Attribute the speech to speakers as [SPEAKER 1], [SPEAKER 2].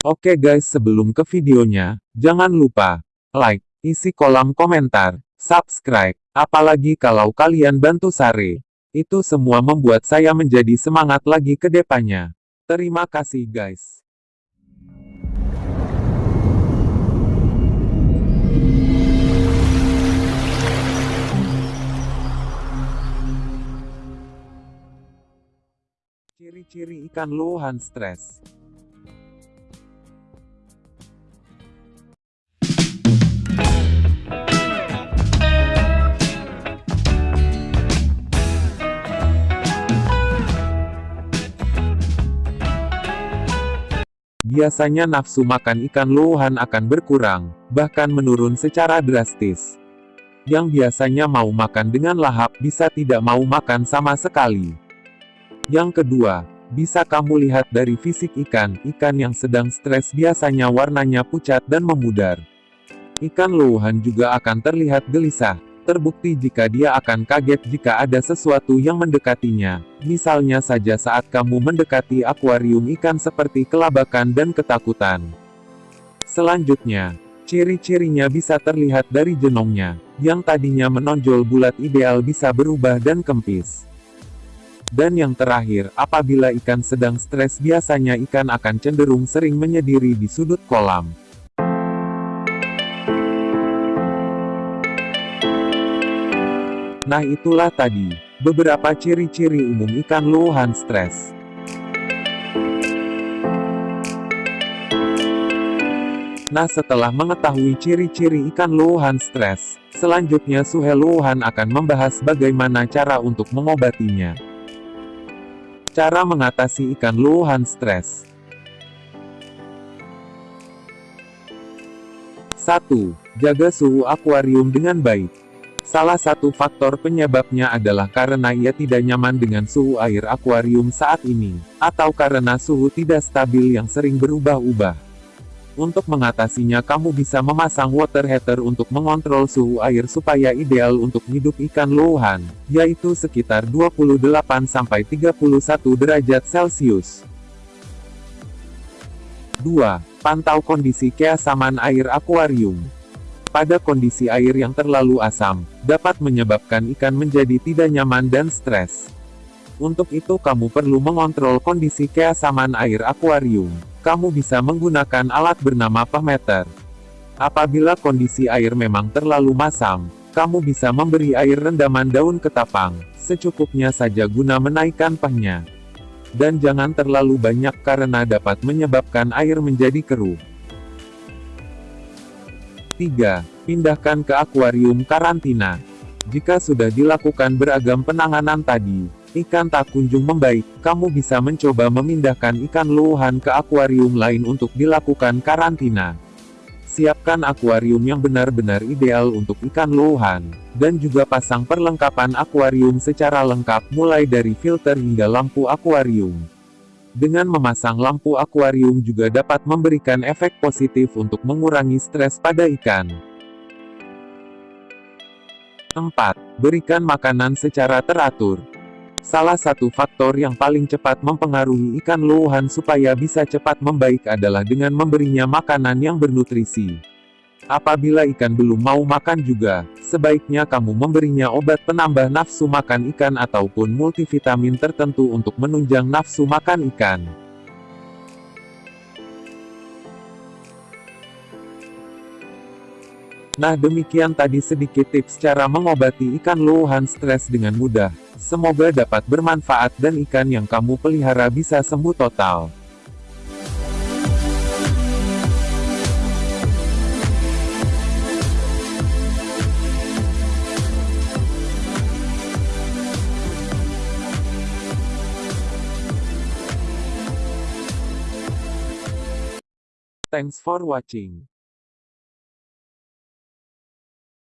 [SPEAKER 1] Oke guys sebelum ke videonya, jangan lupa, like, isi kolom komentar, subscribe, apalagi kalau kalian bantu Sare. Itu semua membuat saya menjadi semangat lagi ke depannya. Terima kasih guys. Ciri-ciri ikan lohan stres. Biasanya nafsu makan ikan lohan akan berkurang, bahkan menurun secara drastis. Yang biasanya mau makan dengan lahap bisa tidak mau makan sama sekali. Yang kedua, bisa kamu lihat dari fisik ikan, ikan yang sedang stres biasanya warnanya pucat dan memudar. Ikan lohan juga akan terlihat gelisah, Terbukti jika dia akan kaget jika ada sesuatu yang mendekatinya, misalnya saja saat kamu mendekati akuarium ikan seperti kelabakan dan ketakutan. Selanjutnya, ciri-cirinya bisa terlihat dari jenongnya, yang tadinya menonjol bulat ideal bisa berubah dan kempis. Dan yang terakhir, apabila ikan sedang stres biasanya ikan akan cenderung sering menyediri di sudut kolam. Nah itulah tadi, beberapa ciri-ciri umum ikan lohan stres. Nah setelah mengetahui ciri-ciri ikan lohan stres, selanjutnya Suhe Lohan akan membahas bagaimana cara untuk mengobatinya. Cara mengatasi ikan lohan stres 1. Jaga suhu akuarium dengan baik. Salah satu faktor penyebabnya adalah karena ia tidak nyaman dengan suhu air akuarium saat ini, atau karena suhu tidak stabil yang sering berubah-ubah. Untuk mengatasinya kamu bisa memasang water heater untuk mengontrol suhu air supaya ideal untuk hidup ikan lohan, yaitu sekitar 28-31 derajat Celcius. 2. Pantau kondisi keasaman air akuarium. Pada kondisi air yang terlalu asam, dapat menyebabkan ikan menjadi tidak nyaman dan stres. Untuk itu kamu perlu mengontrol kondisi keasaman air akuarium. Kamu bisa menggunakan alat bernama pahmeter. Apabila kondisi air memang terlalu masam, kamu bisa memberi air rendaman daun ketapang, secukupnya saja guna menaikkan pahnya. Dan jangan terlalu banyak karena dapat menyebabkan air menjadi keruh. 3. Pindahkan ke akuarium karantina. Jika sudah dilakukan beragam penanganan tadi, ikan tak kunjung membaik, kamu bisa mencoba memindahkan ikan lohan ke akuarium lain untuk dilakukan karantina. Siapkan akuarium yang benar-benar ideal untuk ikan lohan, dan juga pasang perlengkapan akuarium secara lengkap mulai dari filter hingga lampu akuarium. Dengan memasang lampu akuarium juga dapat memberikan efek positif untuk mengurangi stres pada ikan. 4. Berikan makanan secara teratur. Salah satu faktor yang paling cepat mempengaruhi ikan lohan supaya bisa cepat membaik adalah dengan memberinya makanan yang bernutrisi. Apabila ikan belum mau makan juga, sebaiknya kamu memberinya obat penambah nafsu makan ikan ataupun multivitamin tertentu untuk menunjang nafsu makan ikan. Nah demikian tadi sedikit tips cara mengobati ikan lohan stres dengan mudah. Semoga dapat bermanfaat dan ikan yang kamu pelihara bisa sembuh total. Thanks for watching.